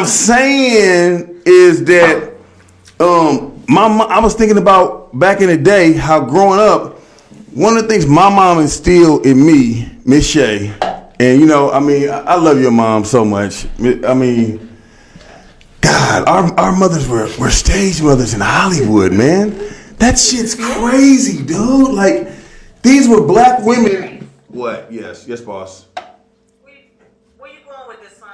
I'm saying is that um, my mo- I was thinking about back in the day how growing up, one of the things my mom instilled in me, Miss Shay, and you know, I mean, I I love your mom so much. I mean, God, our, our mothers were, were stage mothers in Hollywood, man. That shit's crazy, dude. Like, these were black women. What? Yes, yes, boss. Where you, where you going with this, son?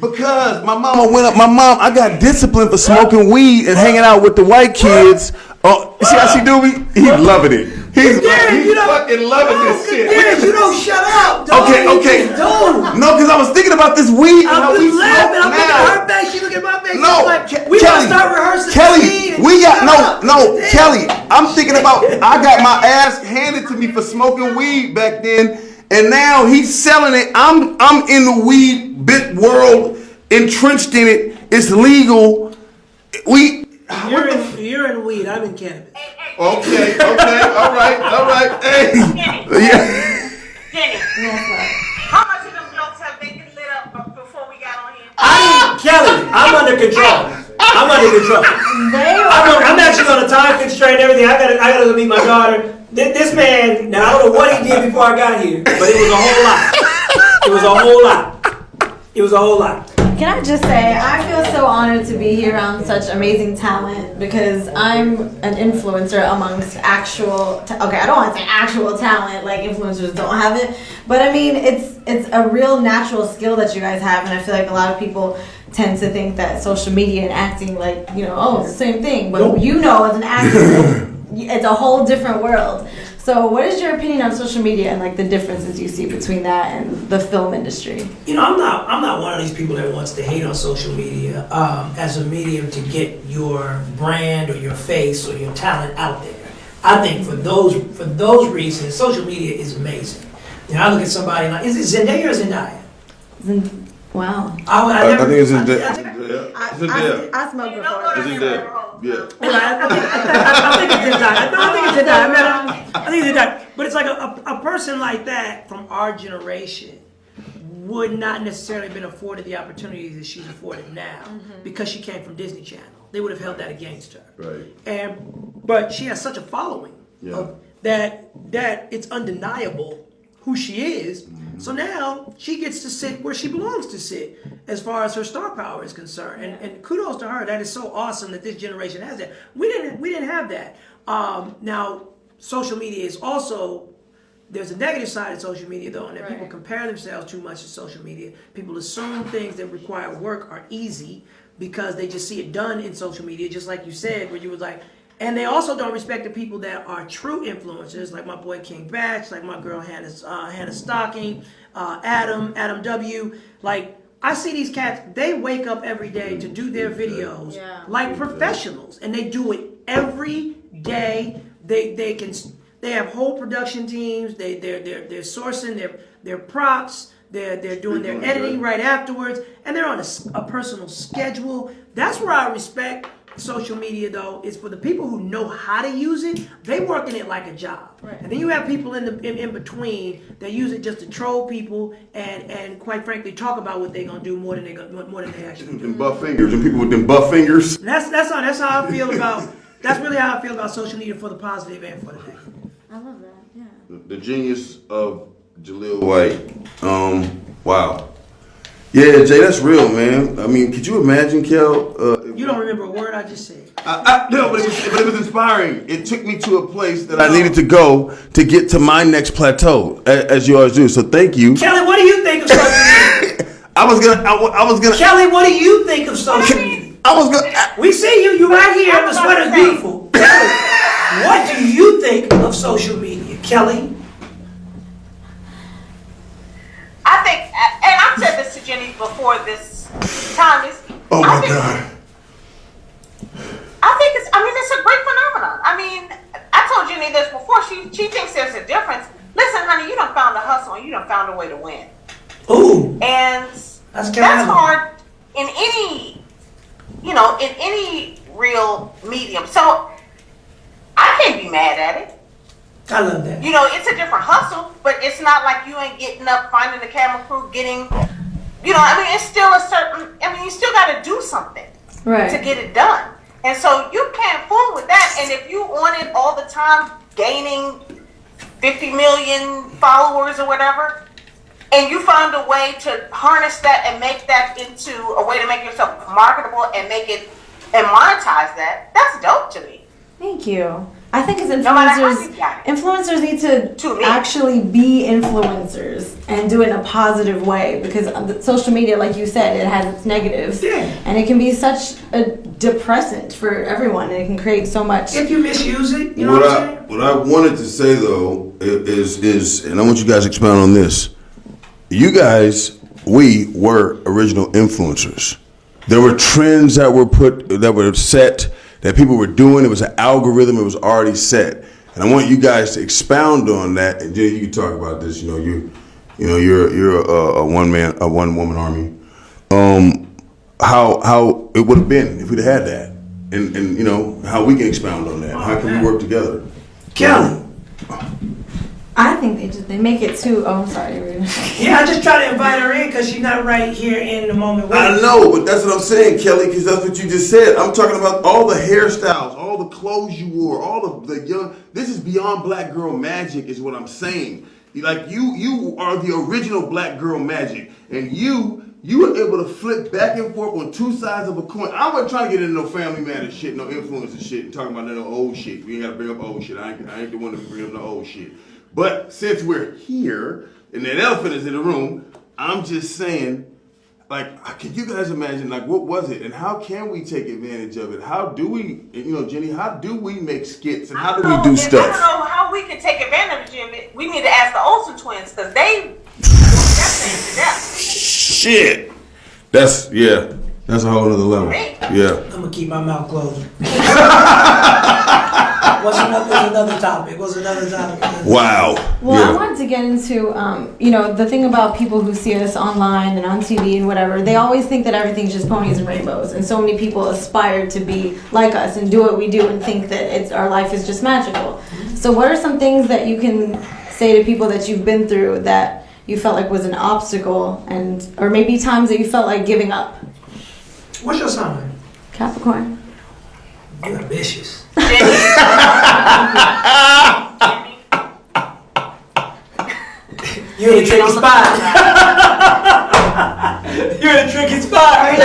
Because my mama went up. My mom, I got disciplined for smoking weed and hanging out with the white kids. Oh, see how she do me? He's loving it. He's, Yeah, he's you know- fucking loving this shit. Yeah, you don't shut up. Dog. Okay, okay. No, because I was thinking about this weed I'm just laughing. I'm looking at her face. She looking at my face. No, like, we Kelly, gotta start rehearsing. Kelly, we got no, up. no. Kelly. I'm thinking about. I got my ass handed to me for smoking weed back then, and now he's selling it. I'm, I'm in the weed bit world, entrenched in it. It's legal. We. You're in, you're in weed. I'm in cannabis. Hey, hey, Okay, okay, all right, all right. Hey, Jenny, yeah. Jenny, how much of them blocks have they been lit up before we got on here? I'm Kelly, I'm under control. I'm under control. I'm, on, I'm actually on a time constraint and everything. I gotta, I gotta go meet my daughter. This, this man, now I don't know what he did before I got here, but it was a whole lot. It was a whole lot. It was a whole lot. Can I just say, I feel so honored to be here around such amazing talent because I'm an influencer amongst actual. Okay, I don't want to say actual talent, like influencers don't have it, but I mean it's it's a real natural skill that you guys have, and I feel like a lot of people tend to think that social media and acting, like you know, oh, it's the same thing. But Nope. you know, as an actor, it's a whole different world. So, what is your opinion on social media and like the differences you see between that and the film industry? You know, I'm not I'm not one of these people that wants to hate on social media um, as a medium to get your brand or your face or your talent out there. I think for those for those reasons, social media is amazing. You know, I look at somebody like is it Zendaya or Zendaya? Isn't- Wow. I, I, I, I never, think it's in I- there. I think- I, It's in I. I smoked You don't go before. to It's in the there. rabbit hole. Yeah. Well, I, I think, I, I think it's Zendaya. I, I think it's Zendaya. I, mean, I, I think it's Zendaya. But it's like a, a, a person like that from our generation would not necessarily have been afforded the opportunities that she's afforded now mm-hmm. because she came from Disney Channel. They would have held that against her. Right. And but she has such a following Yeah. of, that that it's undeniable who she is. Mm-hmm. So now she gets to sit where she belongs to sit as far as her star power is concerned. And, and kudos to her. That is so awesome that this generation has that. We didn't we didn't have that. Um, now social media is also there's a negative side of social media though, and that people compare themselves too much to social media. People assume things that require work are easy because they just see it done in social media, just like you said, where you was like, and they also don't respect the people that are true influencers, like my boy King Bach, like my girl Hannah uh, Hannah Stocking, uh, Adam Adam W. Like I see these cats, they wake up every day to do their videos Yeah. like professionals, and they do it every day. They they can they have whole production teams. They they're they're they're sourcing their their props. They're they're doing their editing right afterwards, and they're on a personal schedule. That's where I respect social media though is for the people who know how to use it they working it like a job Right. and then you have people in the in, in between that use it just to troll people and and quite frankly talk about what they're gonna do more than they gonna more than they actually do Them buff fingers and people with them buff fingers. and that's that's how that's how I feel about that's really how I feel about social media for the positive and for the negative. I love that. Yeah. The genius of Jaleel White. Um, wow. Yeah, Jay, that's real, man. I mean, could you imagine, Kel? Uh, You don't remember a word I just said. I, I, no, but it, was, but it was inspiring. It took me to a place that I needed to go to get to my next plateau, a- as you always do. So thank you. Kelly, what do you think of social media? I was gonna, I, I was gonna, Kelly, what do you think of social media? I was gonna. We see you, you right here, the sweater's beautiful. Kelly, what do you think of social media? Kelly? I think, and I've said this to Jenny before this time is. Oh I my think, God. I think it's. I mean, it's a great phenomenon. I mean, I told Jenny this before. She she thinks there's a difference. Listen, honey, you don't found a hustle and you don't found a way to win, Ooh, and That's that's, hard in any, you know, in any real medium. So I can't be mad at it. I love that. You know, it's a different hustle, but it's not like you ain't getting up, finding the camera crew, getting you know, I mean, it's still a certain. I mean, you still got to do something Right. to get it done. And so you can't fool with that. And if you on it all the time, gaining 50 million followers or whatever, and you find a way to harness that and make that into a way to make yourself marketable and make it and monetize that, that's dope to me. Thank you. I think as matter how influencers, you got influencers need to, To actually be influencers and do it in a positive way because the social media, like you said, it has its negatives, Yeah. and it can be such a depressant for everyone. And it can create so much. If you misuse it, you know what what, I I'm saying? what I wanted to say though is is and I want you guys to expound on this. You guys, we were original influencers. There were trends that were put that were set that people were doing. It was an algorithm. It was already set. And I want you guys to expound on that. And Jenny, you can talk about this. You know, you you know you're you're a, a one man a one woman army. Um, how how it would have been if we'd had that, and and you know how we can expound on that. How can we work together? Kelly. I think they just they make it too. Oh, I'm sorry. Yeah, I just try to invite her in because she's not right here in the moment. with I know, but that's what I'm saying, Kelly, because that's what you just said. I'm talking about all the hairstyles, all the clothes you wore, all of the young. This is beyond black girl magic, is what I'm saying. Like you, you are the original black girl magic, and you. You were able to flip back and forth on two sides of a coin. I wasn't trying to get into no family matters shit, no influencer shit, and talking about no old shit. We ain't gotta bring up old shit. I ain't, I ain't the one to bring up no old shit. But since we're here, and that elephant is in the room, I'm just saying like can you guys imagine like what was it? And how can we take advantage of it? How do we you know jenny how do we make skits and how do we do don't I don't know how we can take advantage of it. We need to ask the Olsen twins because they that thing to death. shit. That's yeah that's a whole other level. Yeah. I'm gonna keep my mouth closed. What's another, what's another topic? What's another topic? wow Well, I wanted to get into, um, you know, the thing about people who see us online and on TV and whatever. They always think that everything's just ponies and rainbows, and so many people aspire to be like us and do what we do and think that it's our life is just magical. So, what are some things that you can say to people that you've been through that you felt like was an obstacle, and or maybe times that you felt like giving up? What's your sign? Capricorn. You're ambitious. Jenny, You're in a tricky spot. You're in a tricky spot. Well,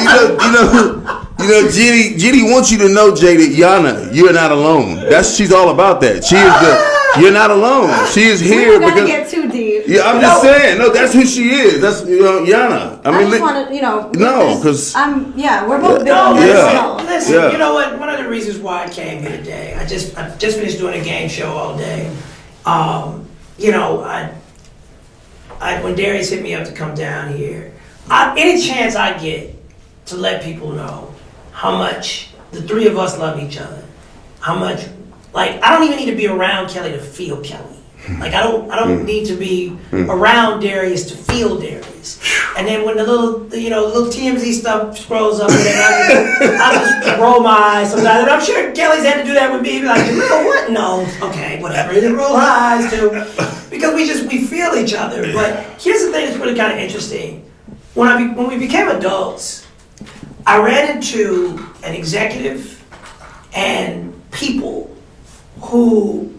you know you know you know jenny jenny wants you to know jay that yana you're not alone that's she's all about that she is the you're not alone she is We here don't because get too deep. Yeah i'm just saying no that's who she is that's you know yana i I, mean just want to, you know. No, 'cause- I'm. Yeah, we're both big No, on Yeah. listen, listen. Yeah. You know what? One of the reasons why I came here today, I just I just finished doing a game show all day. Um, you know, I, I when Darius hit me up to come down here, I, any chance I get to let people know how much the three of us love each other, how much like I don't even need to be around Kelly to feel Kelly. Hmm. Like I don't I don't hmm. need to be hmm. around Darius to feel Darius. And then when the little you know little TMZ stuff scrolls up, and I just, I just roll my eyes sometimes. And I'm sure Kelly's had to do that with me. Like, you know what? No, okay, whatever. Roll her eyes too, because we just we feel each other. But here's the thing that's really kind of interesting. When I be, when we became adults, I ran into an executive and people who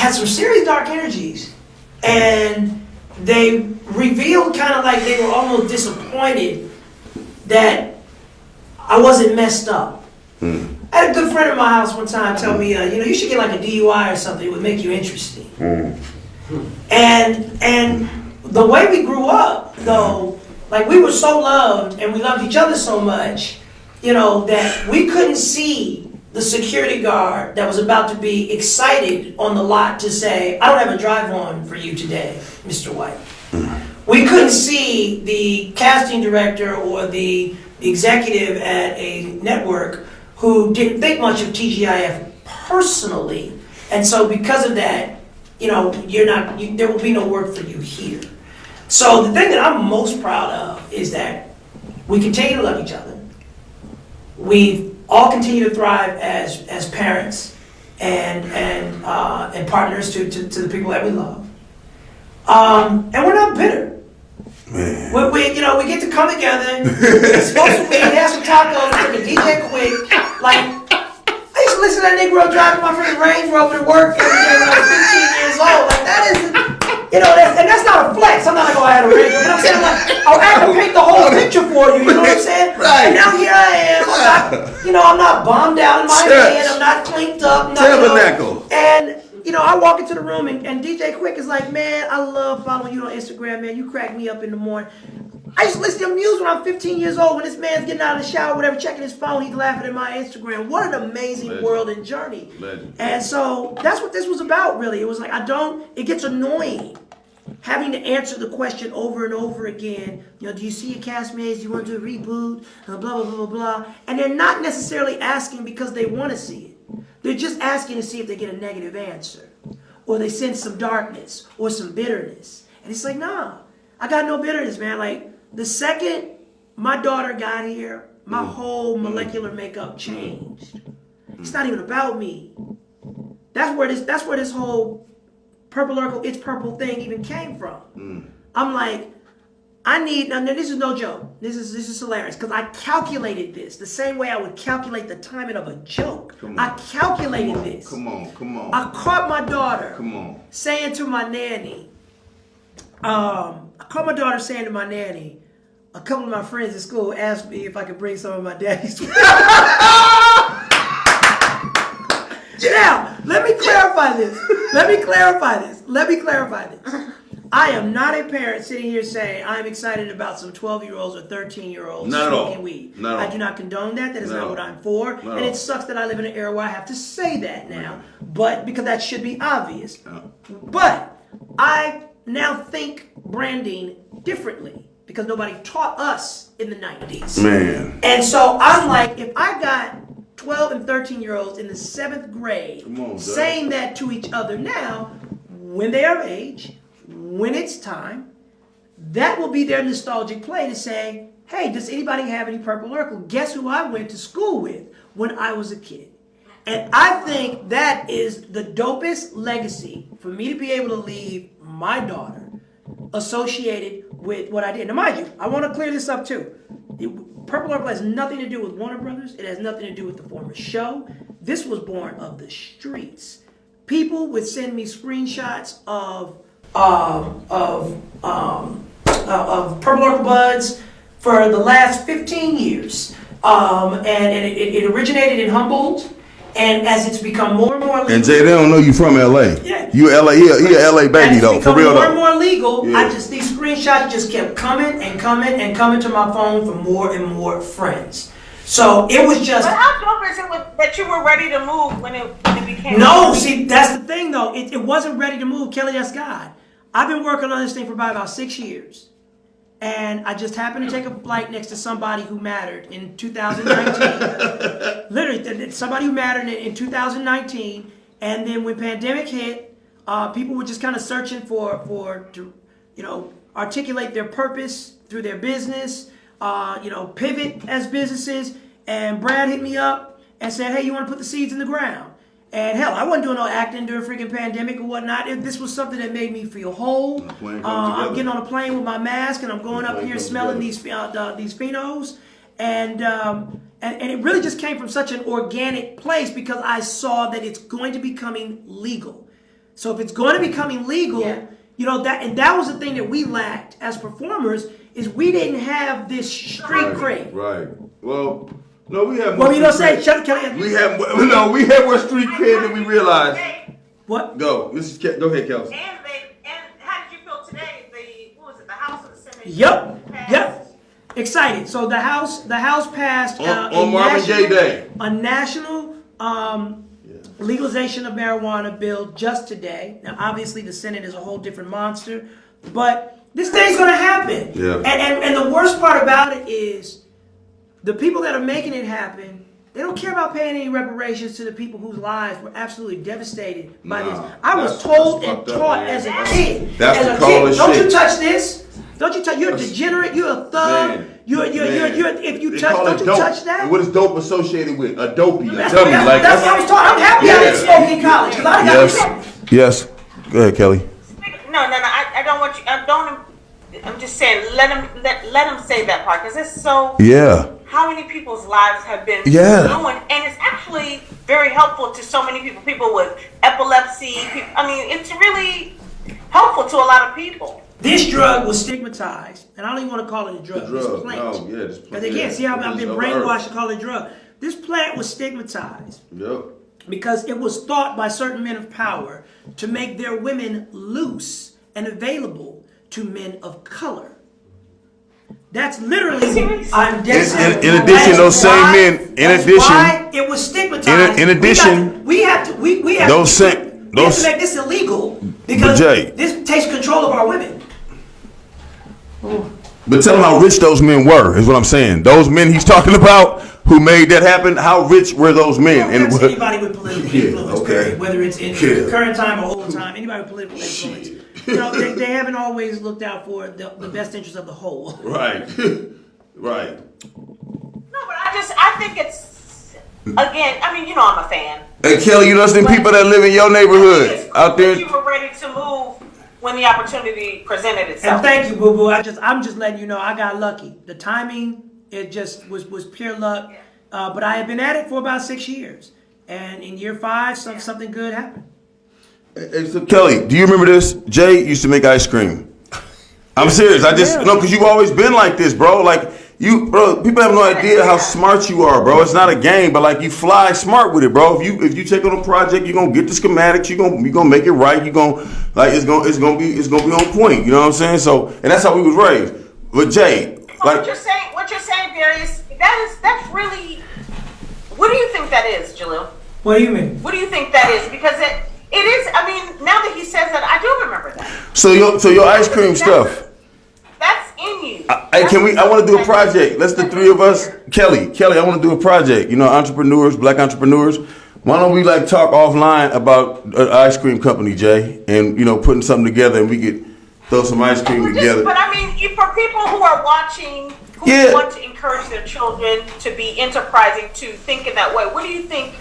had some serious dark energies and they revealed kind of like they were almost disappointed that I wasn't messed up. I had a good friend of my house one time tell me, uh, you know, you should get like a DUI or something. It would make you interesting. And and the way we grew up, though, like we were so loved and we loved each other so much, you know, that we couldn't see the security guard that was about to be excited on the lot to say, I don't have a drive on for you today, Mr. White. We couldn't see the casting director or the executive at a network who didn't think much of TGIF personally. And so because of that, you know, you're not, you, there will be no work for you here. So the thing that I'm most proud of is that we continue to love each other. We all continue to thrive as, as parents and, and, uh, and partners to, to, to the people that we love. Um, and we're not bitter. Man. We, we, you know, we get to come together. It's supposed to be have some tacos, took a DJ Quik. Like, I used to listen to that Negro driving my freaking Range Rover to work every day when I was 15 years old. Like, that isn't, you know, that, and that's not a flex. I'm not like, oh, I had a Range Rover. But I'm saying, like, oh, I'll act paint the whole picture for you. You know what I'm saying? Right. And now here I am. I'm not, you know, I'm not bombed out in my Church. head. I'm not clinked up. Not, you know, and you know, I walk into the room and, and DJ Quik is like, man, I love following you on Instagram, man. You crack me up in the morning. I used to listen to music when I'm 15 years old. When this man's getting out of the shower, whatever, checking his phone, he's laughing at my Instagram. What an amazing Legend. world and journey. Legend. And so that's what this was about, really. It was like I don't. It gets annoying having to answer the question over and over again. You know, do you see your castmates? Do you want to do a reboot? Uh, blah blah blah blah blah. And they're not necessarily asking because they want to see it. They're just asking to see if they get a negative answer, or they sense some darkness or some bitterness. And it's like, nah, I got no bitterness, man. Like the second my daughter got here, my mm. whole mm. molecular makeup mm. changed. It's not even about me. That's where this. That's where this whole purple Urkel, it's purple thing even came from. I'm like, I need. Now this is no joke. This is this is hilarious because I calculated this the same way I would calculate the timing of a joke. Come on. I calculated this. Come on, come on, I caught my daughter come on. saying to my nanny, um, Caught my daughter saying to my nanny, a couple of my friends at school asked me if I could bring some of my daddy's. Now, let me clarify this. Let me clarify this. Let me clarify this. I am not a parent sitting here saying I'm excited about some 12 year olds or 13 year olds Not at all. smoking weed. Not I do not condone that. That is Not not what I'm for. Not and it sucks that I live in an era where I have to say that now. But because that should be obvious. Yeah. But I now think branding differently because nobody taught us in the 90s. Man. And so I'm like, if I got 12 and 13 year olds in the seventh grade on, saying that to each other now, when they are of age, when it's time, that will be their nostalgic play to say, hey, does anybody have any Purple Urkel? Guess who I went to school with when I was a kid? And I think that is the dopest legacy for me to be able to leave my daughter associated with what I did. Now, mind you, I want to clear this up too. Purple Urkel has nothing to do with Warner Brothers. It has nothing to do with the former show. This was born of the streets. People would send me screenshots of um, of um, uh, of Purple Urkel buds for the last 15 years, um, and, and it, it originated in Humboldt. And as it's become more and more legal. And Jay, they don't know you from LA. Yeah. You LA, he a, he a LA baby as though, it's for become real more and though. more legal, I just these screenshots just kept coming and coming and coming to my phone from more and more friends. So it was just But how dope is it with, that you were ready to move when it when it became no. See, that's the thing though. It, it wasn't ready to move. Kelly, that's God. I've been working on this thing for about about six years, and I just happened to take a flight next to somebody who mattered in 2019. Literally, somebody who mattered in, in 2019, and then when pandemic hit, uh, people were just kind of searching for for to, you know, articulate their purpose through their business, uh, you know, pivot as businesses. And Brad hit me up and said, "Hey, you want to put the seeds in the ground?" And hell, I wasn't doing no acting during freaking pandemic or whatnot. If this was something that made me feel whole. Uh, I'm getting on a plane with my mask and I'm going The up here smelling together. these uh, these phenos, and, um, and and it really just came from such an organic place because I saw that it's going to be coming legal. So if it's going to be coming legal, Yeah. you know that and that was the thing that we lacked as performers is we didn't have this street cred. Right. Well, no, we have. What were you gonna say? street Shut, can We have no, we have more street cred than we realize. Today, what? Go, Mrs. Ke- go ahead, Kelsey. and they and how did you feel today? The what was it? The House of the Senate. Yep. Yep. Excited. So the house the house passed On- uh, on a Marvin Gaye national- Day. a national um, legalization of marijuana bill just today. Now, obviously, the Senate is a whole different monster, but this thing's going to happen. Yeah. And, and and the worst part about it is the people that are making it happen. They don't care about paying any reparations to the people whose lives were absolutely devastated by Nah, this. I was told and fucked up, taught as a kid. That's as a kid, don't shit. you touch this. Don't you touch? You're a degenerate. You're a thug. Man. You're you're, you're you're if you They touch, don't you dope. touch that? And What is dope associated with? A dopey, a That's, dummy. that's, like that's what I was taught. I'm happy I didn't smoke in college because I got Yes. Yes. Go ahead, Kelly. No, no, no. I, I I don't want you. I don't. I'm just saying. Let him. Let let him say that part because it's so. Yeah. How many people's lives have been Yeah. ruined, and it's actually very helpful to so many people. People with epilepsy. People, I mean, it's really helpful to a lot of people. This drug was stigmatized, and I don't even want to call it a drug. A drug. This plant. No, yeah, this Because they plant, can't see how yeah. I've been brainwashed earth. to call it a drug. This plant was stigmatized Yep. because it was thought by certain men of power to make their women loose and available to men of color. That's literally. Serious? I'm dead In- in- in addition, That's those same men- in that's addition- why it was stigmatized. in We got addition, we have to. We, we have those to, sa- we have those- to make this illegal because Jay- this takes control of our women. But tell them how rich those men were, is what I'm saying. Those men he's talking about who made that happen, how rich were those men? And anybody with political Yeah, influence, okay. period, whether it's in Yeah. current time or old time, anybody with political influence, you know, they, they haven't always looked out for the, the best interest of the whole. Right. right. No, but I just I think it's again. I mean, you know, I'm a fan. Hey Kelly, you know some people that live in your neighborhood It's out there. You were ready to move when the opportunity presented itself. And itself. thank you, Boo Boo. I just, I'm just letting you know, I got lucky. The timing, it just was was pure luck. Uh, but I have been at it for about six years, and in year five, some, something good happened. Hey, so Kelly, do you remember this? Jay used to make ice cream. I'm serious. I just Yeah. no, because you've always been like this, bro. Like you, bro. People have no idea how smart you are, bro. It's not a game, but like you fly smart with it, bro. If you if you take on a project, you're gonna get the schematics. You're gonna you're gonna make it right. You're gonna like it's gonna it's gonna be it's gonna be on point. You know what I'm saying? So and that's how we was raised. But Jay, what like you're saying, what you're saying, Darius, that is that's really. What do you think that is, Jaleel? What do you mean? What do you think that is? Because it it is. I mean, now that he says that, I do remember that. so your so your ice cream stuff. That's in you. Hey, can we? I want to do a project. Let's the three of us. Kelly, Kelly, I want to do a project. You know, entrepreneurs, black entrepreneurs. Why don't we like talk offline about an ice cream company, Jay, and you know, putting something together, and we could throw some ice cream Just- together. but I mean, you- for people who are watching, who Yeah. want to encourage their children to be enterprising, to think in that way, what do you think?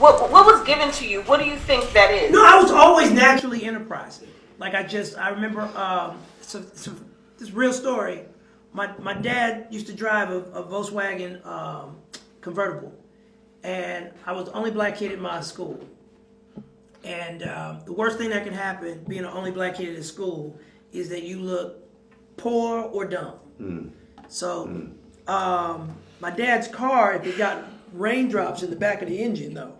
What what was given to you? What do you think that is? No, I was always naturally enterprising. Like I just, I remember um, so, so, this real story. My my dad used to drive a, a Volkswagen um, convertible, and I was the only black kid in my school. And um, the worst thing that can happen, being the only black kid in school, is that you look poor or dumb. So, um, my dad's car, if it got raindrops in the back of the engine, though,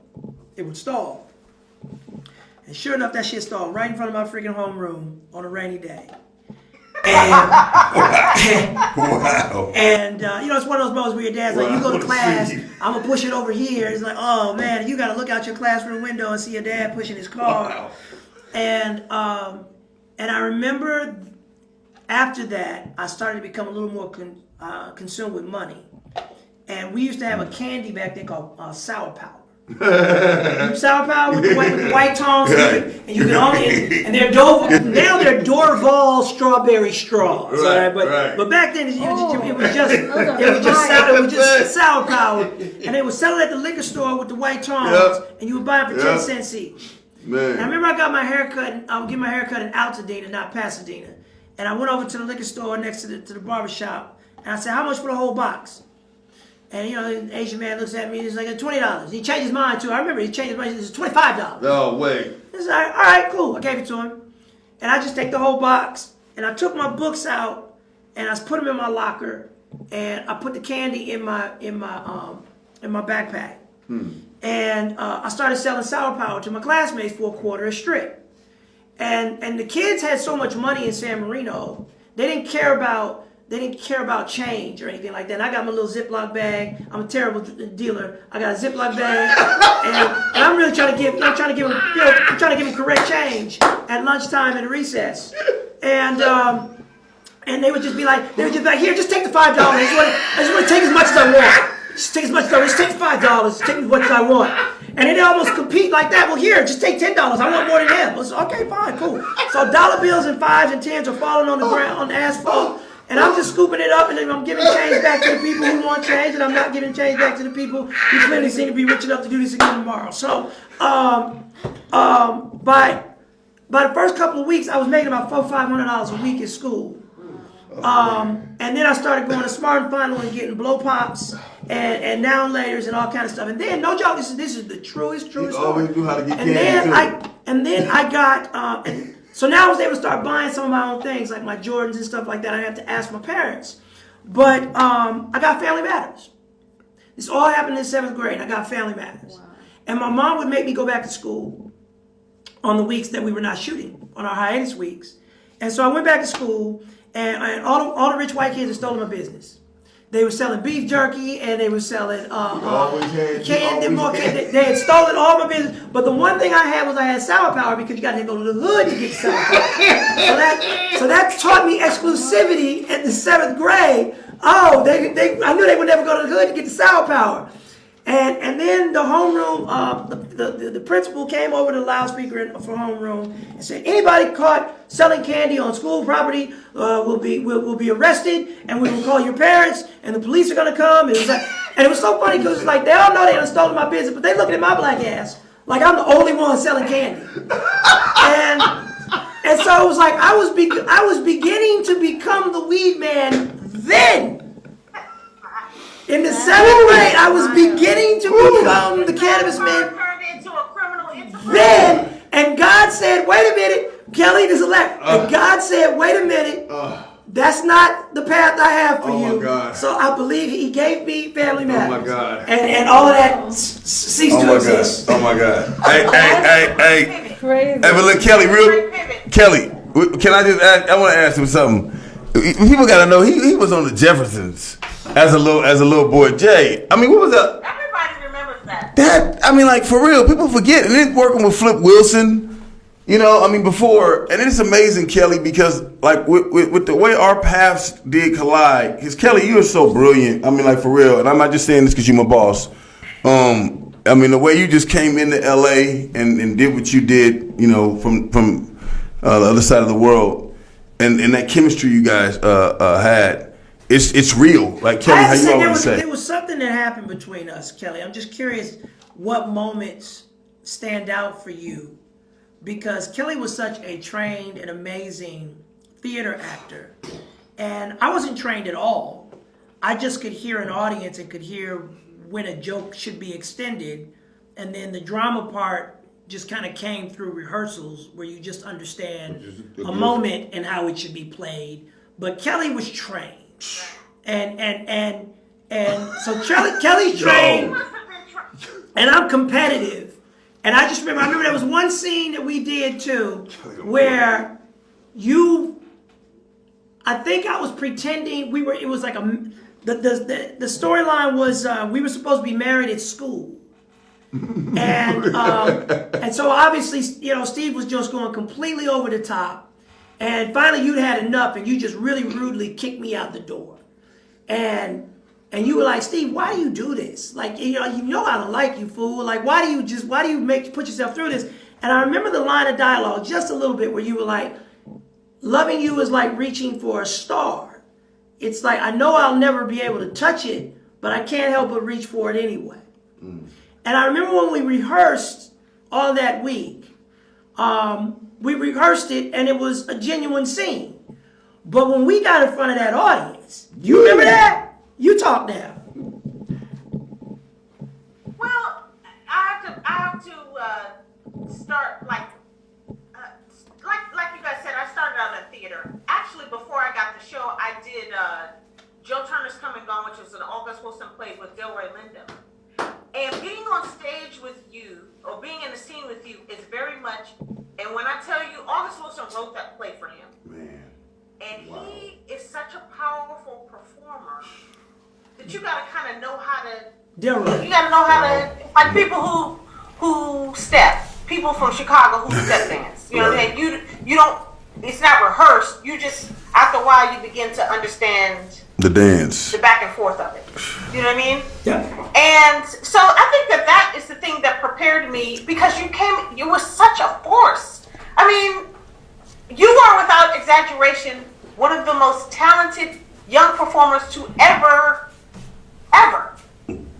it would stall. And sure enough, that shit stalled right in front of my freaking homeroom on a rainy day. And, wow. and uh, you know, it's one of those moments where your dad's like, you go to class, I'm gonna push it over here. It's like, oh man, you gotta look out your classroom window and see your dad pushing his car. Wow. And um, and I remember after that, I started to become a little more con- uh, consumed with money. And we used to have a candy back then called uh, Sour Power. Sour Power with the white, with the white tongs, and you, and you can only and they're Dor- now they're Dorval strawberry straws. all Right, right, but right. but back then it was, Oh. it was just oh, it was just fire. sour, it was just sour power, and they would sell it at the liquor store with the white tongs, Yep. and you would buy it for Yep. ten cents each. And I remember I got my hair cut. I would get my hair cut in Altadena, not Pasadena. And I went over to the liquor store next to the to the barber shop, and I said, "How much for the whole box?" And you know, the Asian man looks at me. He's like, "Twenty dollars." He changed his mind too. I remember he changed his mind. Said, "Twenty five dollars." No way. He's like, "All right, cool." I gave it to him, and I just take the whole box, and I took my books out, and I put them in my locker, and I put the candy in my in my um in my backpack, and uh, I started selling sour power to my classmates for a quarter a strip. And and the kids had so much money in San Marino, they didn't care about they didn't care about change or anything like that. And I got my little Ziploc bag. I'm a terrible dealer. I got a Ziploc bag, and, and I'm really trying to give I'm trying to give them you know, I'm trying to give them correct change at lunchtime and recess. And um, and they would just be like, they would just be like, here, just take the five dollars. I just want to, take as much as I want. Just take as much as I want. Just take five dollars. Take much I want. And they almost compete like that. Well, here, just take ten dollars. I want more than him. Was, okay, fine, cool. So dollar bills and fives and tens are falling on the ground, on the asphalt. And I'm just scooping it up and then I'm giving change back to the people who want change, and I'm not giving change back to the people who clearly seem to be rich enough to do this again tomorrow. So, um, um, by by the first couple of weeks, I was making about four, five hundred dollars a week at school. Um, and then I started going to Smart and Final and getting blow pops and, and now and laters and all kind of stuff. And then, no joke, this is this is the truest, truest You always story. knew how to get and then too. I and then I got uh, and so now I was able to start buying some of my own things like my Jordans and stuff like that. I had to ask my parents, but um, I got Family Matters. This all happened in seventh grade. I got Family Matters, and my mom would make me go back to school on the weeks that we were not shooting, on our hiatus weeks. And so I went back to school, and, and all, the, all the rich white kids had stolen my business. They were selling beef jerky, and they were selling uh, had- uh, candy. more candy. They had stolen all my business. But the one thing I had was I had sour power because you got to go to the hood to get sour power. so that so that taught me exclusivity at the seventh grade. Oh, they, they I knew they would never go to the hood to get the sour power. And and then the homeroom, uh, the, the, the, principal came over to the loudspeaker for homeroom and said, anybody caught selling candy on school property uh, will be will, will be arrested, and we will call your parents, and the police are gonna come. And it was like, and it was so funny because it's like they all know they done stolen my business, but they looking at my black ass like I'm the only one selling candy. And and so it was like I was be, I was beginning to become the weed man then. In the seventh grade, I was beginning to become the cannabis man Turned into a criminal enterprise. then. And God said, wait a minute, Kelly, this is elect. Uh. and God said, wait a minute, that's not the path I have for Oh, my you. God. So I believe He gave me Family Matters. God. And, and all of that s- s- ceased Oh to my exist. god. Oh my god. Hey, hey, hey, hey. Crazy. Hey, but look, Kelly, real Kelly, can I just ask, I want to ask him something. People got to know he, he was on the Jeffersons as a little as a little boy. Jay, I mean, what was that? Everybody remembers that. That I mean, like for real, people forget. And then working with Flip Wilson, you know, I mean, before, and it's amazing, Kelly, because like with, with, with the way our paths did collide, because Kelly, you are so brilliant. I mean, like for real, and I'm not just saying this because you're my boss. Um, I mean, the way you just came into LA and, and did what you did, you know, from from uh, the other side of the world, and and that chemistry you guys uh, uh, had, it's it's real. Like Kelly, I how you always was, say. there was something that happened between us, Kelly. I'm just curious what moments stand out for you because Kelly was such a trained and amazing theater actor. And I wasn't trained at all. I just could hear an audience and could hear when a joke should be extended. And then the drama part just kind of came through rehearsals where you just understand a moment and how it should be played. But Kelly was trained. And and and and so Kelly Kelly's trained Must have been tr- and I'm competitive. And I just remember, I remember there was one scene that we did too, where you, I think I was pretending we were. It was like a, the the the, the storyline was uh, we were supposed to be married at school. and um, and so obviously you know Steve was just going completely over the top, and finally you'd had enough, and you just really rudely kicked me out the door, and and you were like, Steve, why do you do this? Like, you know, you know I don't like you, fool. Like, why do you just, why do you make put yourself through this? And I remember the line of dialogue just a little bit where you were like, loving you is like reaching for a star. It's like I know I'll never be able to touch it, but I can't help but reach for it anyway. And I remember when we rehearsed all that week, um, we rehearsed it and it was a genuine scene. But when we got in front of that audience, you remember that? You talk now. Well, I have to, I have to uh, start like, uh, like, like you guys said. I started out in theater. Actually, before I got the show, I did uh, Joe Turner's Come and Gone, which was an August Wilson play with Delroy Lindo. And being on stage with you, or being in the scene with you, is very much. And when I tell you, August Wilson wrote that play for him. Man. And he is such a powerful performer that you gotta kind of know how to. You gotta know how to like people who who step, people from Chicago who step dance. You know what I'm saying? You you don't. It's not rehearsed. You just after a while you begin to understand The dance. the back and forth of it. You know what I mean? Yeah. And so I think that that is the thing that prepared me because you came, you were such a force. I mean, you are without exaggeration one of the most talented young performers to ever, ever,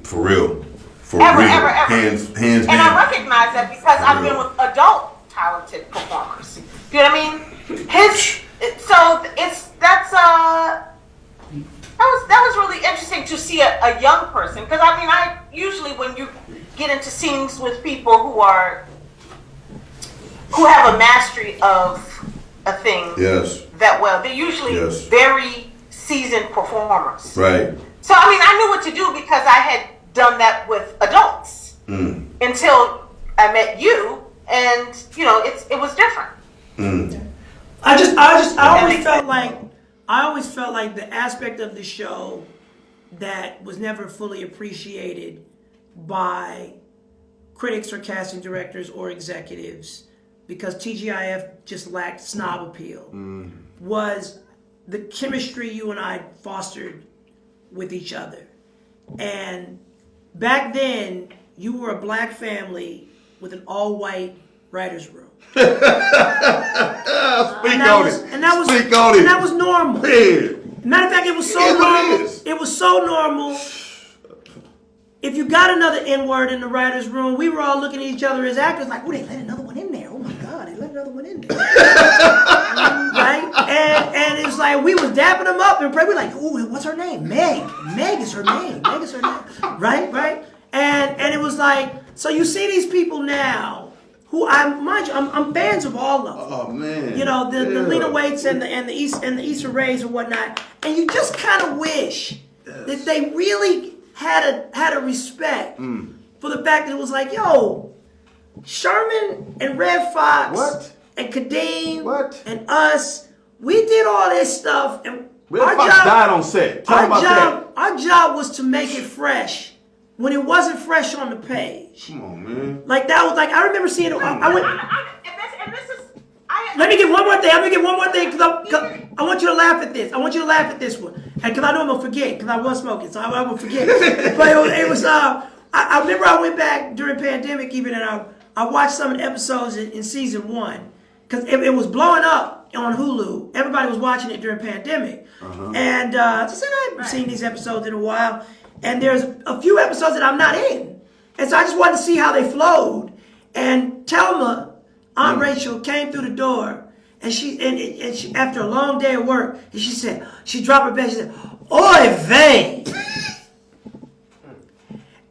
For real. For ever, real. ever, ever. Hands, hands and I recognize that because I've been with adult talented performers. You know what I mean? His so it's that's uh that was that was really interesting to see a, a young person because I mean I usually when you get into scenes with people who are who have a mastery of a thing Yes. that well they're usually Yes. very seasoned performers. Right. So I mean, I knew what to do because I had done that with adults Mm. until I met you, and you know, it's it was different. Mm. I just, I just, I always felt like, I always felt like the aspect of the show that was never fully appreciated by critics or casting directors or executives because TGIF just lacked snob appeal was the chemistry you and I fostered with each other. And back then, you were a black family with an all white writer's room. Speak And that on was, it. and that was, Speak on and it. that was normal. Matter of fact, it was so It is what it normal. is. It was so normal. If you got another N word in the writers' room, we were all looking at each other as actors, like, "Oh, they let another one in there. Oh my God, they let another one in there." right? And and it was like we was dapping them up and we're like, "Ooh, what's her name? Meg. Meg is her name. Meg is her name." Right? Right? And and it was like, so you see these people now. Who I mind you, I'm, I'm fans of all of them Oh man. you know the, the Yeah. Lena Waithe and the and the East and the Issa Raes and whatnot, and you just kind of wish that they really had a had a respect Mm. for the fact that it was like, yo, Sherman and Redd Foxx What? and Kadeem What? and us, we did all this stuff, and Red our Fox job, died on set. Talk our about job, our job was to make it fresh when it wasn't fresh on the page. Come on, man. Like that was like I remember seeing it. I, I went. I, I, and, this, and this is I. Let me get one more thing. I'm gonna get one more thing because I, I want you to laugh at this. I want you to laugh at this one, and because I know I'm gonna forget because I was smoking, so I, I will forget. but it was, it was uh, I, I remember I went back during pandemic even, and I I watched some of the episodes in, in season one because it, it was blowing up on Hulu. Everybody was watching it during pandemic, and uh, I said I haven't seen these episodes in a while, and there's a few episodes that I'm not in, and so I just wanted to see how they flowed. And Telma, Aunt mm. Rachel came through the door, and she and, and she, after a long day of work, and she said she dropped her bed. She said, "Oy vey."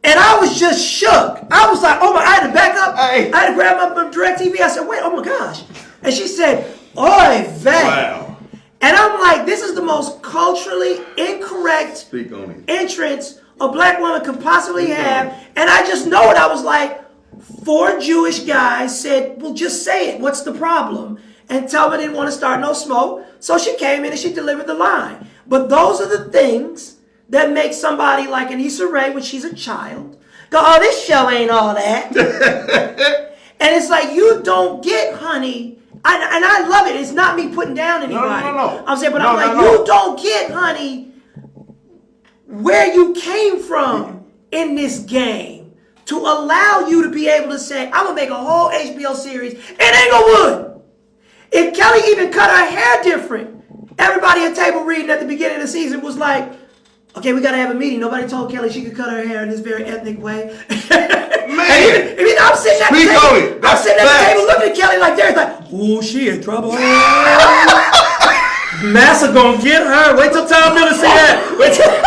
And I was just shook. I was like, oh my, I had to back up. Hey. I had to grab up my direct TV. I said, wait, oh my gosh. And she said, oy vey. Wow. And I'm like, this is the most culturally incorrect Speak entrance a black woman could possibly have. And I just know it. I was like, four Jewish guys said, well, just say it. What's the problem? And Telma didn't want to start no smoke. So she came in and she delivered the line. But those are the things that make somebody like an Issa Rae when she's a child go, oh, this show ain't all that. and it's like, you don't get honey. I, and I love it. It's not me putting down no, anybody. no, no. I'm saying, but No, I'm no, like, no. you don't get honey where you came from in this game to allow you to be able to say, I'm gonna make a whole HBO series and Inglewood. If Kelly even cut her hair different, everybody at table reading at the beginning of the season was like, okay, we gotta have a meeting. Nobody told Kelly she could cut her hair in this very ethnic way. Man, even, even I'm sitting at Speak the table. I'm That's sitting at the table looking at Kelly like there's like, ooh, she in trouble. Massa gonna get her. Wait till Tom Miller see that. Wait till.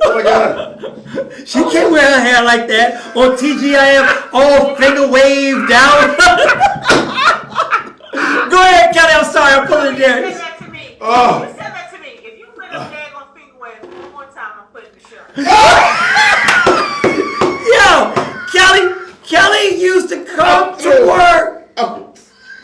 Oh my God. She can't wear her hair like that on TGIF, all finger wave down. Go ahead, Kelly. I'm sorry. I'm pulling it You there. that to me. Oh. You said that to me. If you put a tag on finger wave one more time, I'm putting the shirt. Yo, Kelly. Kelly used to come oh, to work Oh.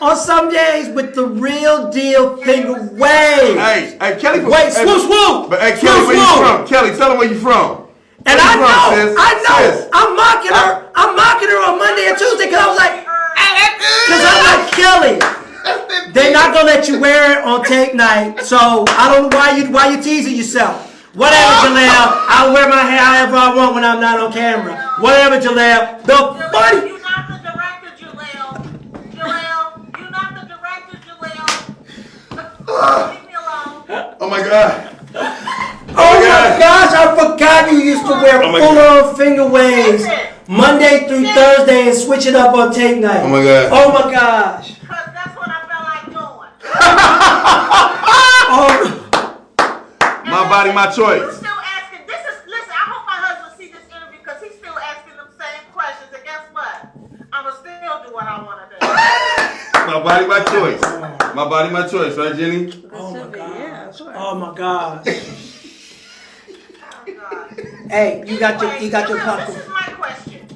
on some days with the real deal finger wave. Hey, hey, Kelly. from- Wait, hey, swoop, swoop. But hey, Swoop, Kelly, where you from? Kelly, tell them where you from. And I from, know, sis? I know. I'm mocking her. I'm mocking her on Monday and Tuesday because I was like, because I'm like Kelly. They're not gonna let you wear it on tape night, so I don't know why you why you teasing yourself. Whatever, Jaleel. I'll wear my hair however I want when I'm not on camera. Whatever, Jaleel. The Jaleel, funny. you're not the director, Jaleel. Jaleel, you're not the director, Jaleel. Leave me alone. Oh my God. Oh my oh God. gosh, I forgot you used to wear Oh full on finger waves Monday through Thursday and switch it up on tape night. Oh my God. Oh my gosh. Cause that's what I felt like doing. Oh, My body, my You choice. still asking, this is, listen, I hope my husband see this interview because he's still asking them same questions. And guess what? I'ma still do what I wanna do. My body, my choice. My body, my choice, right, Jenny? oh my be, god. yeah, sure. Oh my god. Oh, God. Hey, you got your you got your Anyway, popcorn. This is my question.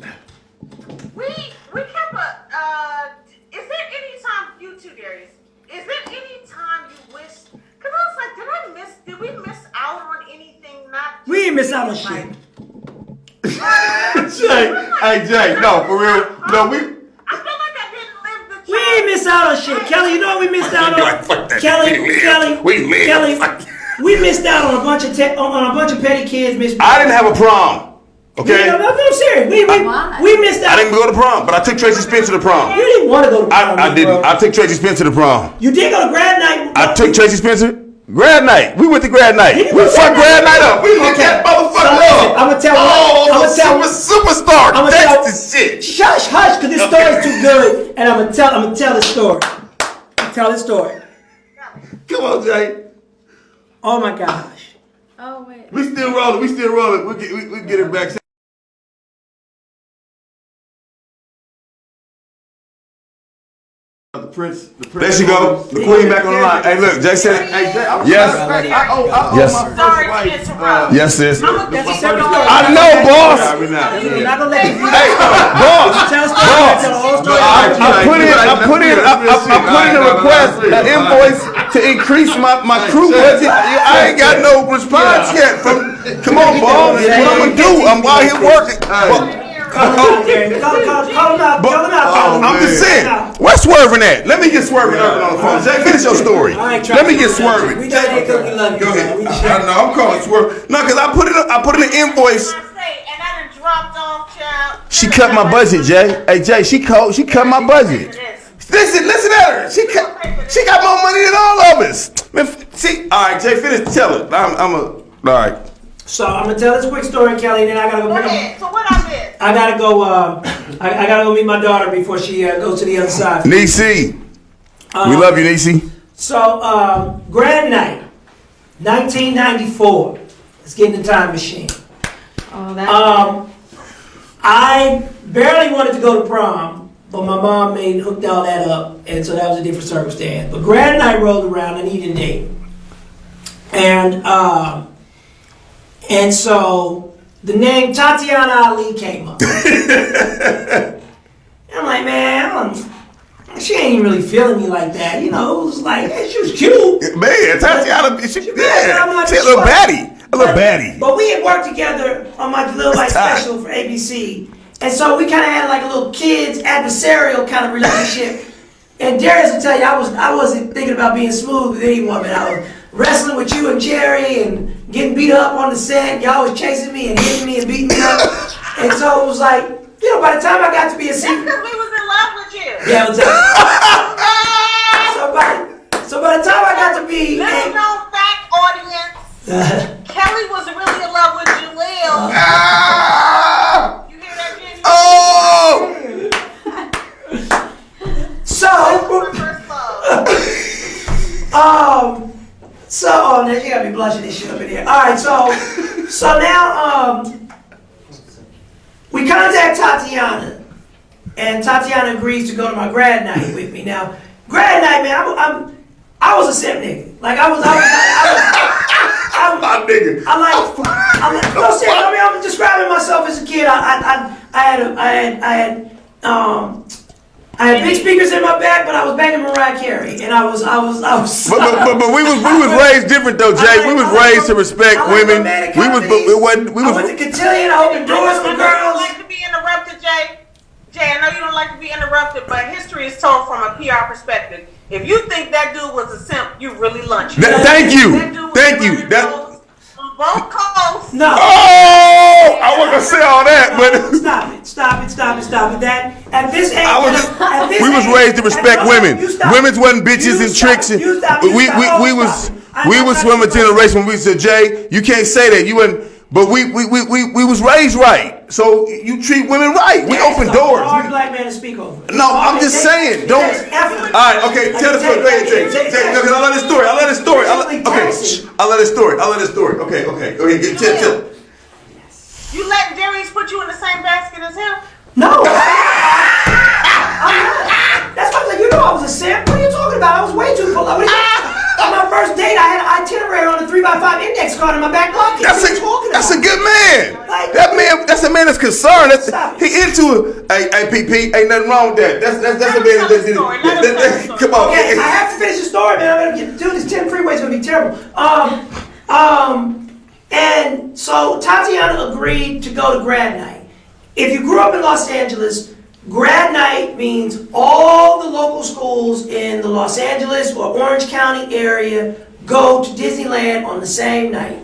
We we kept a. Uh, is there any time you two Darius? Is there any time you wish? Cause I was like, did I miss? Did we miss out on anything? Not. We ain't miss out on like- shit. Jay, hey Jay, no, for real. No, we. I feel like I didn't live the. We ain't miss out on shit. Kelly, you know what we missed out on? Kelly, Kelly, We. Kelly, we missed out on a bunch of te- on, on a bunch of petty kids. Miss. I didn't have a prom. Okay. No, no, no, I'm serious. We, we, Why? we missed out. I didn't go to prom, but I took Tracy Spence to the prom. You didn't want to go to prom, I didn't. bro. I took Tracy Spence to the prom. you did go to grad night. I took Tracy Spencer. Grad night. We went to grad night. We fucked grad grad night night? up. We lit Okay. that motherfucker So up. I'ma tell- Oh, I'ma the tell- super, superstar. I'ma That's tell- the shit. Shush, hush, because this story's too good, and I'm gonna tell. I'm gonna tell the story. Tell the story. Come on, Jay. Oh my gosh. Oh wait. We still rolling. We still rolling. We get, we, we get it back. The prince, the prince. There she go. The queen back on the line. Hey, look, Jay said. Hey, Jay, I'm Yes. I, owe, I owe Sorry my Yes. wife. Uh, interrupt. yes, sis. I'm gonna That's a keep separate going. story. I know, boss. We're not gonna let you. Hey, boss. Tell the story. Boss. Tell the whole story. I, I put in, I put in, I, I, I put in a request, an invoice to increase my, my crew budget. I ain't got no response yet from. Come on, boss. What I'm gonna do? I'm out here working. Call him. Call, call, call him out. Call him out. Call. I'm oh, just saying. Where's swerving at? Let me get swerving Irvin on the phone. Jay, finish your story. I ain't Let me get swerving. We trying to get cookie love you. Go ahead. I, trying- I know. I'm calling swerve. No, cause I put it. I put in an invoice. I say, and I done dropped off, child. She cut my budget, Jay. Hey, Jay, she cut. She cut my budget. Listen, listen at her. She cut. She got more money than all of us. Man, see, all right, Jay, finish. Tell it. I'm. I'm a. All right. So I'm gonna tell this quick story, Kelly, and then I gotta go Go pick up. ahead. So what I missed? I gotta go. Um, I, I gotta go meet my daughter before she uh, goes to the other side. Nisi, we love you, Nisi. So, um, grad night, 1994. Let's get in the time machine. Oh that. Um, I barely wanted to go to prom, but my mom made hooked all that up, and so that was a different circumstance. But grad night rolled around, I needed a date, and um, and so the name Tatiana Ali came up. I'm like, man, she ain't really feeling me like that, you know. It was like she was cute. Man, Tatiana, she, I'm yeah, not she a little baddie, a little baddie. But we had worked together on my little light special for ABC. And so we kind of had like a little kids adversarial kind of relationship. and Darius will tell you, I was I wasn't thinking about being smooth with any woman. I was wrestling with you and Jerry and getting beat up on the set. Y'all was chasing me and hitting me and beating me up. and so it was like, you know, by the time I got to be a That's senior, because we was in love with you. yeah, it was so by so by the time I got to be Little known fact, audience. Kelly was really in love with Jaleel. Ah! You hear that, Jenny? Oh! so Um. So, oh, now you gotta be blushing this shit up in here. All right, so, so now, um, we contact Tatiana, and Tatiana agrees to go to my grad night with me. Now, grad night, man, I'm, I'm I was a simp nigga. Like I was, I was, I was, I was, My nigga. I like, I like, no, seriously, I mean, I'm describing myself as a kid. I, I, I, I had, a, I had, I had, um, I had big speakers in my back, but I was banging Mariah Carey, and I was, I was, I was. But, but, but, but we was we was raised different though, Jay. We was raised to respect like women. We was but it wasn't we was. I went to was Cotillion. I opened doors I know for you don't girls. like to be interrupted, Jay. Jay, I know you don't like to be interrupted, but history is told from a PR perspective. If you think that dude was a simp, you really lunch. That- thank you. That dude was Thank you. running That- those on both coasts. No. Oh I wasn't gonna say all that, but Stop it! Stop it! Stop it! Stop it! That at this age, I was at this we was raised to respect at- women. Women's wasn't bitches You and stop. tricks and You stop. we You we, stop. we Oh, was stop we was from a generation when we said, Jay, you can't say that. You and but we we, we, we, we was raised right. So you treat women right. We That's open a doors. Hard We- black man to speak over. No, I'm just saying, don't- All right, okay, tell the story. Go ahead, Jay. Jay, no, 'cause I love this story. I love this story. I love, okay, shh, I love this story. I love this story. Okay, okay, okay. Get, tell, tell. You let Darius put you in the same basket as him? No. I'm not. That's why I was like, you know I was a simp. What are you talking about? I was way too full. What are you- On my first date, I had an itinerary on a 3x5 index card in my back pocket. That's a talking that's a good man. Like- That man, that's a man that's concerned. That's, he into it. Hey, hey, PP, ain't nothing wrong with that. That's that's that's a man him that tell the story. Let that- that- Come on. Okay, I have to finish the story, man. I'm gonna get, dude, this 10 freeway's gonna be terrible. Um, um, and so Tatiana agreed to go to grad night. If you grew up in Los Angeles, grad night means all the local schools in the Los Angeles or Orange County area go to Disneyland on the same night.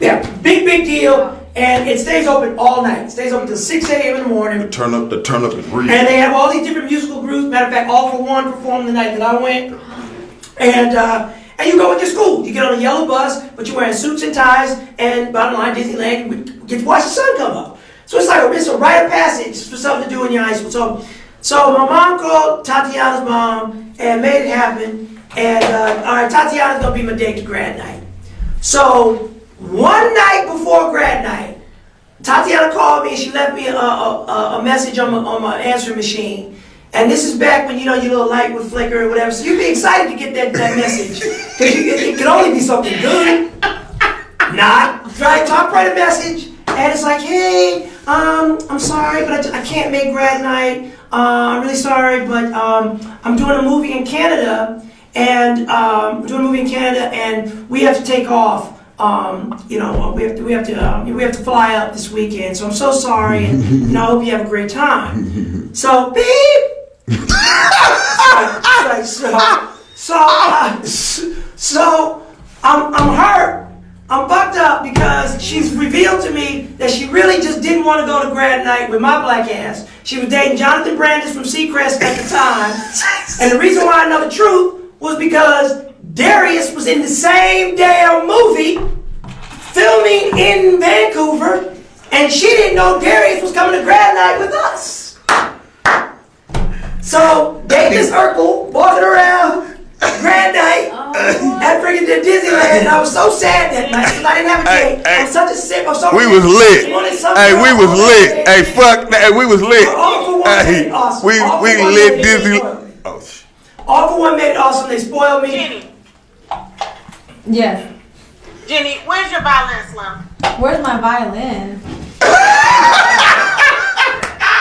Yeah, big, big deal. And it stays open all night. It stays open till 6 a.m. in the morning. The Turn up the turn up and breathe. And they have all these different musical groups. Matter of fact, All-4-One performed the night that I went. And uh, and you go with your school. You get on a yellow bus, but you're wearing suits and ties. And bottom line, Disneyland, you get to watch the sun come up. So it's like a, it's a rite of passage for something to do in your high school. So, so my mom called Tatiana's mom and made it happen. And uh, all right, Tatiana's gonna be my date to grad night. So one night before grad night, Tatiana called me and she left me a, a, a, message on my, on my answering machine. And this is back when you know your little light would flicker or whatever. So you'd be excited to get that, that message. Because it, it could only be something good. Not. Right, top right a message. And it's like, hey, um, I'm sorry, but I, I can't make grad night. Uh, I'm really sorry, but um, I'm doing a movie in Canada. And um, doing a movie in Canada, and we have to take off. Um, you know, we have to we have to um, we have to fly up this weekend. So I'm so sorry, and you know, I hope you have a great time. So beep. so, so, so, uh, so I'm I'm hurt. I'm fucked up because she's revealed to me that she really just didn't want to go to grad night with my black ass. She was dating Jonathan Brandis from seaQuest at the time. And the reason why I know the truth was because Darius was in the same damn movie filming in Vancouver, and she didn't know Darius was coming to grad night with us. So Davis Urkel walking around grad night at freaking Disneyland, and I was so sad that night because I didn't have a Hey, date. hey. I'm such a simp. I'm so We was lit. Hey, we was lit. Hey, fuck that. Hey, we was lit. All-4-One made Hey, awesome. we All for we one lit made Disney. awesome. Oh, sh- All-4-One made it awesome. They spoiled me. Jenny, Yes. Jenny, where's your violin, Slim? Where's my violin?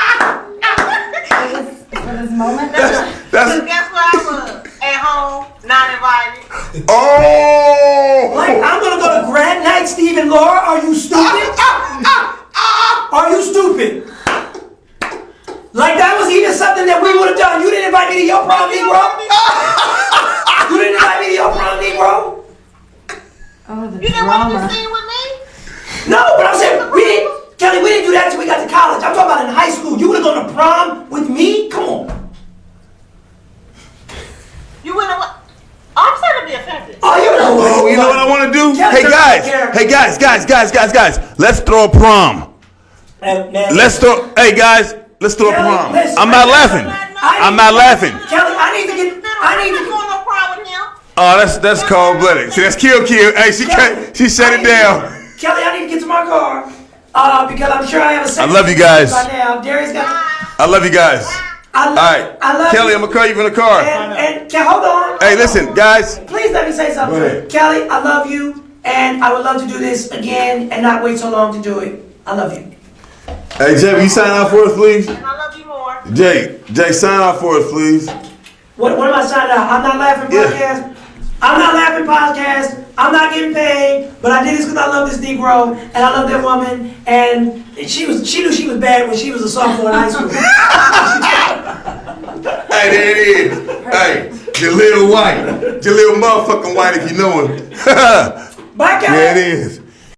for, this, for this moment? that's Guess where I was? At home, not invited. oh. Like, I'm gonna go to grad night, Steve and Laura. Are you stupid? Ah, ah, ah, Are you stupid? Like, that was even something that we would have done. You didn't invite me to your prom, Negro. You didn't invite me to your prom, Negro. Oh, the You didn't want to drama. be seen with me? No, but I'm saying, we didn't, Kelly, we didn't do that until we got to college. I'm talking about in high school. You would have gone to prom with me? Come on. You wouldn't have. I'm sorry to be offended. Oh, you know what? Oh, you know what I want to do? Kelly, Hey turn guys, off the camera. Hey guys, guys, guys, guys, guys. Let's throw a prom. Man, man. Let's throw. Hey guys, let's throw a prom. listen, I'm not I- laughing. I- I'm not laughing. Kelly, I need to get, I need I'm to not going no problem with him. Oh, that's that's cold blooded. See, that's kill kill. Hey, she cut, she shut it down. Kelly, I need to get to my car. Uh, because I'm sure I have a I love you guys. By now, Darius got. I love you guys. I love, All right, I love Kelly, you. I'm gonna call you from the car. And, and Ke- hold on. Hey, listen, guys. Please let me say something. Go ahead. Kelly, I love you, and I would love to do this again and not wait so long to do it. I love you. Hey, Jay, will you sign out for us, please? And I love you more. Jay, Jay, sign out for us, please. What, what am I signing out? I'm not laughing Yeah. podcast. I'm not laughing podcast. I'm not getting paid, but I did this because I love this Negro and I love that woman. And she was she knew she was bad when she was a sophomore in high school. Hey, there it is. Hey, Jaleel White. Jaleel motherfucking White if you know him. Bye, Kelly. there it is.